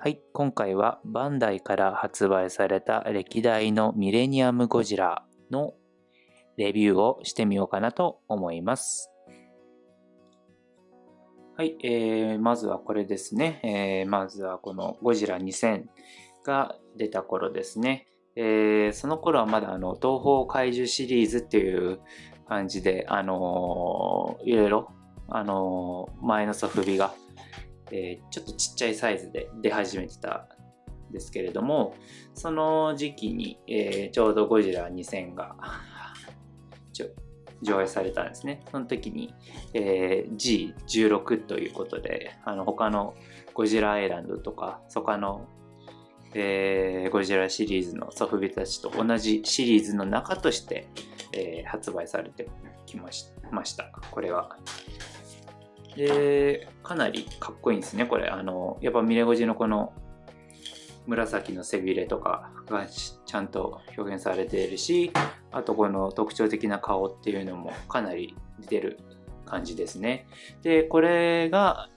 はい、今回はバンダイから発売された歴代のミレニアムゴジラのレビューをしてみようかなと思います。はい、えー、まずはこれですね。えー、まずはこのゴジラ2000が出た頃ですね。えー、その頃はまだあの東方怪獣シリーズっていう感じで、あのー、いろいろ、あのー、前のソフビがえー、ちょっとちっちゃいサイズで出始めてたんですけれどもその時期に、えー、ちょうどゴジラ2000が 上映されたんですね。その時に、えー、G16 ということであの他のゴジラアイランドとか他の、えー、ゴジラシリーズのソフビたちと同じシリーズの中として、えー、発売されてきました。これは。で、かなりかっこいいんですね、これ。あの、やっぱミレゴジのこの紫の背びれとかがちゃんと表現されているし、あとこの特徴的な顔っていうのもかなり出てる感じですね。で、これが、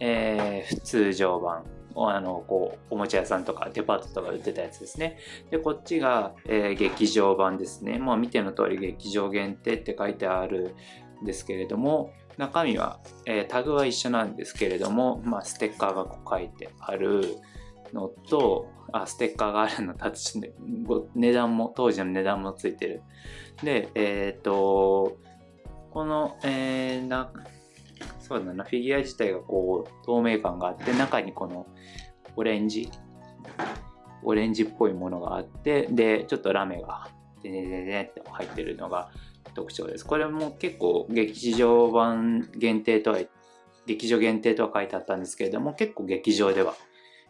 えー、通常版。あのこうおもちゃ屋さんとかデパートとか売ってたやつですね。で、こっちが、えー、劇場版ですね。まあ見ての通り劇場限定って書いてあるですけれども、中身は、えー、タグは一緒なんですけれども、まあ、ステッカーがこう書いてあるのとあステッカーがあるのと値段も当時の値段もついてる。でえっ、ー、とこの、えー、なそうだなフィギュア自体がこう透明感があって中にこのオレンジオレンジっぽいものがあってでちょっとラメがでねでねって入ってるのが特徴です。これも結構劇場版限定とは、劇場限定とは書いてあったんですけれども、結構劇場では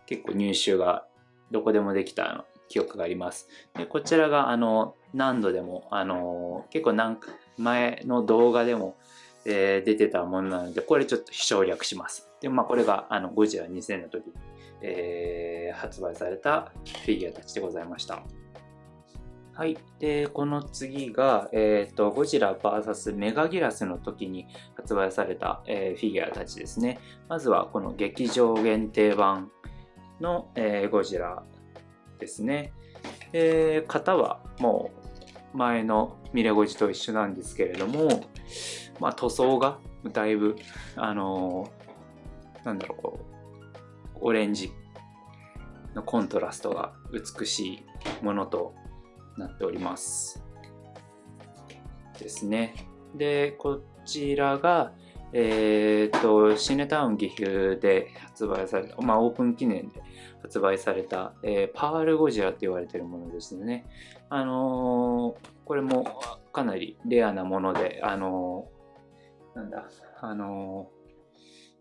結構入手がどこでもできた記憶があります。でこちらがあの何度でもあの結構何前の動画でも、えー、出てたものなのでこれちょっと省略します。でまあこれがあのゴジラ2000の時に、えー、発売されたフィギュアたちでございました。はい。で、この次が、えっ、ー、と、ゴジラ VS メガギラスの時に発売された、えー、フィギュアたちですね。まずはこの劇場限定版の、えー、ゴジラですね。えー、型はもう前のミレゴジと一緒なんですけれども、まあ塗装がだいぶ、あのなんだろ、う、オレンジのコントラストが美しいものとなっております。ですね。で、こちらが、えっ、と、シネタウン岐阜で発売された、まあオープン記念で発売された、えー、パールゴジラって言われてるものですね。あのー、これもかなりレアなもので、あのなんだ、あの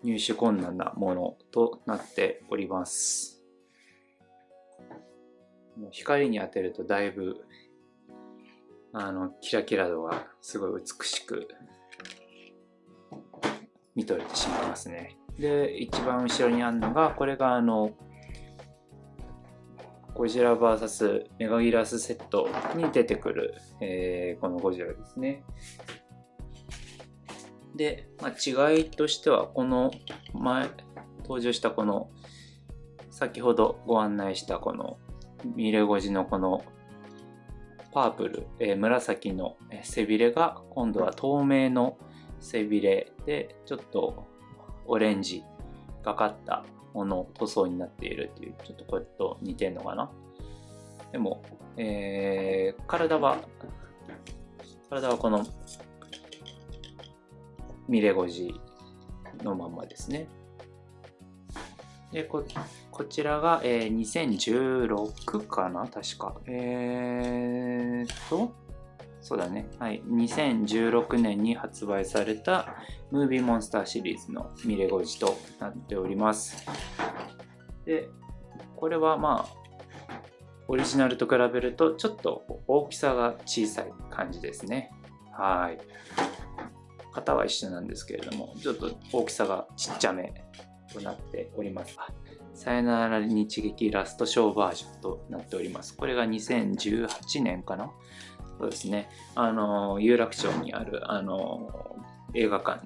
入手困難なものとなっております。光に当てるとだいぶあのキラキラ度がすごい美しく見とれてしまいますね。で一番後ろにあるのがこれがあのゴジラ VS メガギラスセットに出てくる、えー、このゴジラですね。で、まあ、違いとしてはこの前登場したこの先ほどご案内したこのミレゴジのこのパープル、えー、紫の背びれが今度は透明の背びれでちょっとオレンジがかったもの塗装になっているっていうちょっとこれと似てんのかな。でも、えー、体は体はこのミレゴジのまんまですね。でここちらが、えー、2016かな確か。えーと、そうだね。はい。2016年に発売されたムービーモンスターシリーズのミレゴジとなっております。で、これはまあ、オリジナルと比べるとちょっと大きさが小さい感じですね。はい。型は一緒なんですけれども、ちょっと大きさがちっちゃめとなっております。さよなら日劇ラストショーバージョンとなっております。これが2018年かな？そうですね。あの、有楽町にある、あの、映画館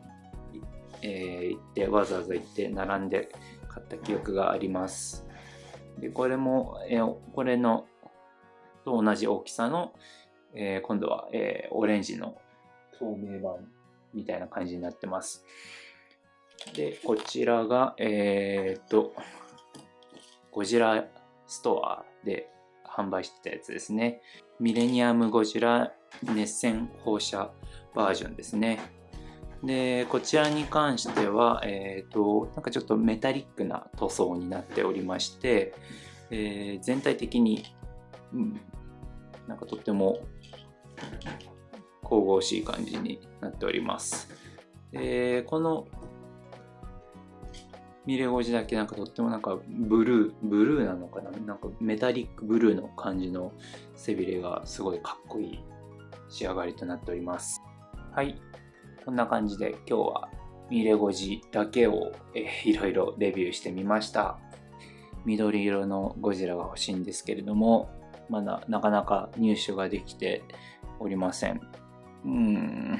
に、えー、行って、わざわざ行って並んで買った記憶があります。で、これも、えー、これのと同じ大きさの、えー、今度は、えー、オレンジの透明版みたいな感じになってます。で、こちらが、えー、っと、ゴジラストアで販売してたやつですね。ミレニアムゴジラ熱線放射バージョンですね。で、こちらに関しては、えっ、ー、と、なんかちょっとメタリックな塗装になっておりまして、えー、全体的に、うん、なんかとっても神々しい感じになっております。で、このミレゴジだけなんかとってもなんかブルー、ブルーなのかな？なんかメタリックブルーの感じの背びれがすごいかっこいい仕上がりとなっております。はい。こんな感じで今日はミレゴジだけを、えいろいろレビューしてみました。緑色のゴジラが欲しいんですけれども、まだなかなか入手ができておりません。うん。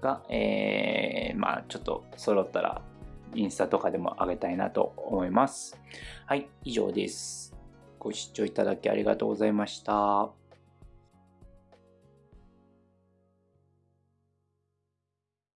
が、えー、まあちょっと揃ったらインスタとかでも上げたいなと思います。はい、以上です。ご視聴いただきありがとうございました。